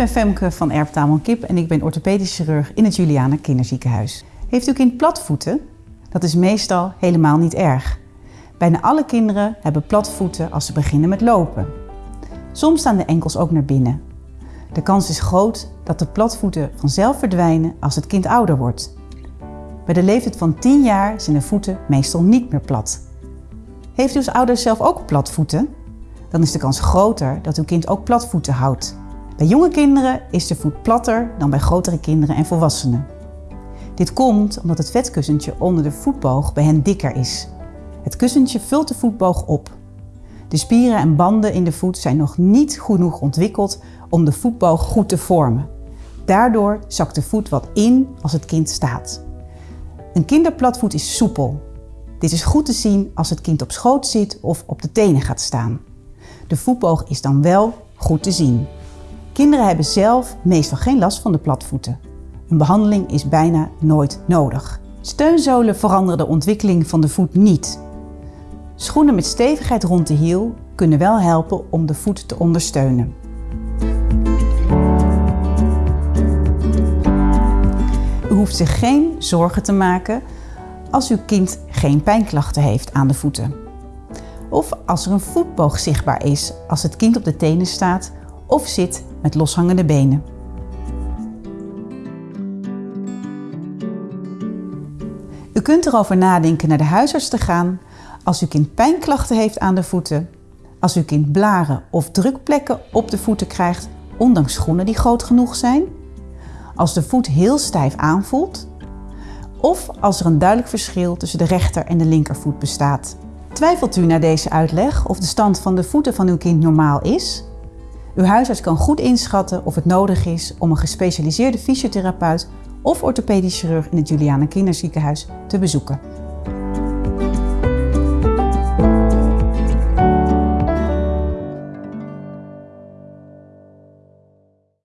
ben Femke van Erp Tamon Kip en ik ben orthopedisch chirurg in het Juliana Kinderziekenhuis. Heeft uw kind platvoeten? Dat is meestal helemaal niet erg. Bijna alle kinderen hebben platvoeten als ze beginnen met lopen. Soms staan de enkels ook naar binnen. De kans is groot dat de platvoeten vanzelf verdwijnen als het kind ouder wordt. Bij de leeftijd van 10 jaar zijn de voeten meestal niet meer plat. Heeft u als ouder zelf ook platvoeten? Dan is de kans groter dat uw kind ook platvoeten houdt. Bij jonge kinderen is de voet platter dan bij grotere kinderen en volwassenen. Dit komt omdat het vetkussentje onder de voetboog bij hen dikker is. Het kussentje vult de voetboog op. De spieren en banden in de voet zijn nog niet genoeg ontwikkeld om de voetboog goed te vormen. Daardoor zakt de voet wat in als het kind staat. Een kinderplatvoet is soepel. Dit is goed te zien als het kind op schoot zit of op de tenen gaat staan. De voetboog is dan wel goed te zien. Kinderen hebben zelf meestal geen last van de platvoeten. Een behandeling is bijna nooit nodig. Steunzolen veranderen de ontwikkeling van de voet niet. Schoenen met stevigheid rond de hiel kunnen wel helpen om de voet te ondersteunen. U hoeft zich geen zorgen te maken als uw kind geen pijnklachten heeft aan de voeten. Of als er een voetboog zichtbaar is als het kind op de tenen staat of zit met loshangende benen. U kunt erover nadenken naar de huisarts te gaan als uw kind pijnklachten heeft aan de voeten, als uw kind blaren of drukplekken op de voeten krijgt, ondanks schoenen die groot genoeg zijn, als de voet heel stijf aanvoelt of als er een duidelijk verschil tussen de rechter en de linkervoet bestaat. Twijfelt u na deze uitleg of de stand van de voeten van uw kind normaal is? Uw huisarts kan goed inschatten of het nodig is om een gespecialiseerde fysiotherapeut of orthopedisch chirurg in het Juliana Kinderziekenhuis te bezoeken.